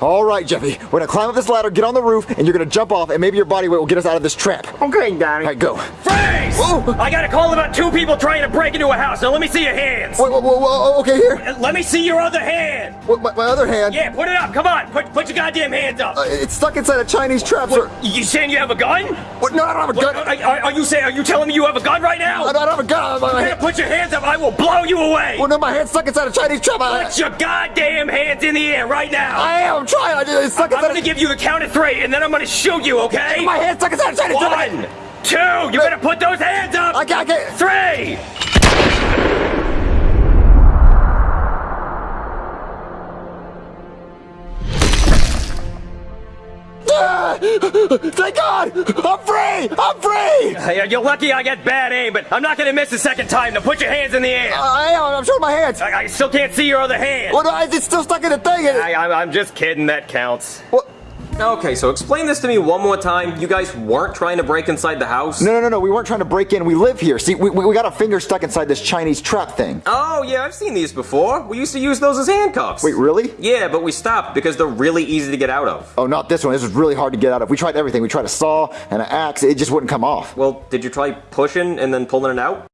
All right, Jeffy. We're gonna climb up this ladder, get on the roof, and you're gonna jump off, and maybe your body weight will get us out of this trap. Okay, Daddy. All right, go. Freeze! Whoa. I got a call about two people trying to break into a house. Now let me see your hands. Whoa, whoa, whoa, whoa, okay, here. Uh, Let me see your other hand. What, my, my other hand. Yeah, put it up. Come on. Put put your goddamn hands up. Uh, it's stuck inside a Chinese trap, sir. You saying you have a gun? What? No, I don't have a What, gun. are, are you saying? Are you telling me you have a gun right now? I don't have a gun. My, my, Yeah, put your hands up. I will blow you away. well, no, my hand's stuck inside a Chinese trap. I, Put your goddamn hands in the air right now. I am. I'm trying. I just, it's stuck I'm gonna give you the count of three, and then I'm gonna shoot you. Okay? My hand's stuck inside a Chinese trap. One, two. You better put those hands up. I can't, I can't. Three. Thank God! I'm free! I'm free! Hey, You're lucky I get bad aim, but I'm not gonna miss a second time. Now put your hands in the air. Uh, I am. I'm showing my hands. I, I still can't see your other hand. What? no, It's still stuck in the thing. I, I'm, I'm just kidding. That counts. What? Okay, so explain this to me one more time. You guys weren't trying to break inside the house? No, no, no, no. We weren't trying to break in. We live here. See, we, we we got a finger stuck inside this Chinese trap thing. Oh, yeah, I've seen these before. We used to use those as handcuffs. Wait, really? Yeah, but we stopped because they're really easy to get out of. Oh, not this one. This was really hard to get out of. We tried everything. We tried a saw and an axe. It just wouldn't come off. Well, did you try pushing and then pulling it out?